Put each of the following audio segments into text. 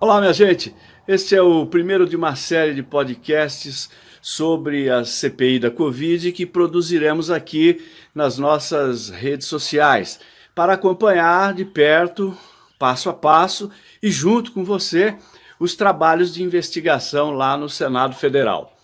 Olá, minha gente. Este é o primeiro de uma série de podcasts sobre a CPI da Covid que produziremos aqui nas nossas redes sociais para acompanhar de perto, passo a passo e junto com você os trabalhos de investigação lá no Senado Federal.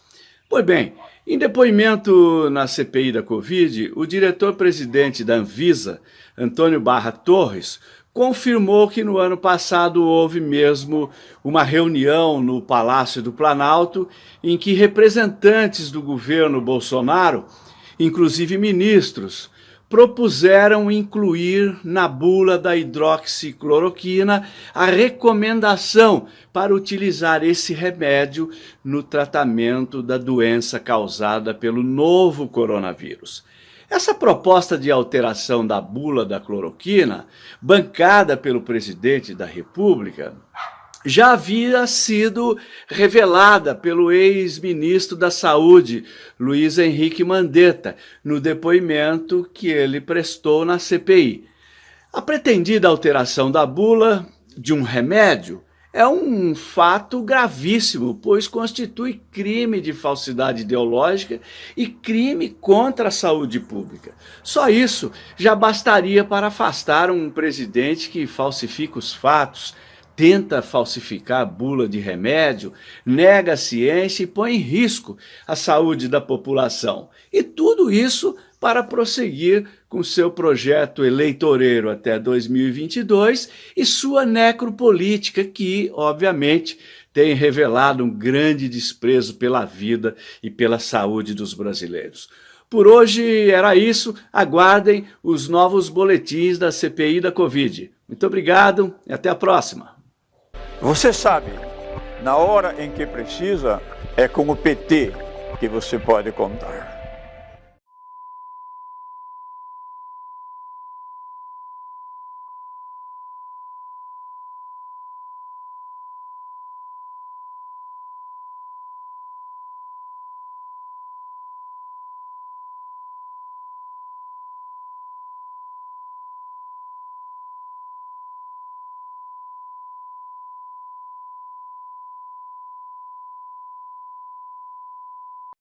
Pois bem, em depoimento na CPI da Covid, o diretor-presidente da Anvisa, Antônio Barra Torres, confirmou que no ano passado houve mesmo uma reunião no Palácio do Planalto em que representantes do governo Bolsonaro, inclusive ministros, propuseram incluir na bula da hidroxicloroquina a recomendação para utilizar esse remédio no tratamento da doença causada pelo novo coronavírus. Essa proposta de alteração da bula da cloroquina, bancada pelo presidente da República, já havia sido revelada pelo ex-ministro da Saúde, Luiz Henrique Mandetta, no depoimento que ele prestou na CPI. A pretendida alteração da bula de um remédio é um fato gravíssimo, pois constitui crime de falsidade ideológica e crime contra a saúde pública. Só isso já bastaria para afastar um presidente que falsifica os fatos, tenta falsificar a bula de remédio, nega a ciência e põe em risco a saúde da população. E tudo isso para prosseguir com seu projeto eleitoreiro até 2022 e sua necropolítica que, obviamente, tem revelado um grande desprezo pela vida e pela saúde dos brasileiros. Por hoje era isso, aguardem os novos boletins da CPI da Covid. Muito obrigado e até a próxima. Você sabe, na hora em que precisa, é com o PT que você pode contar.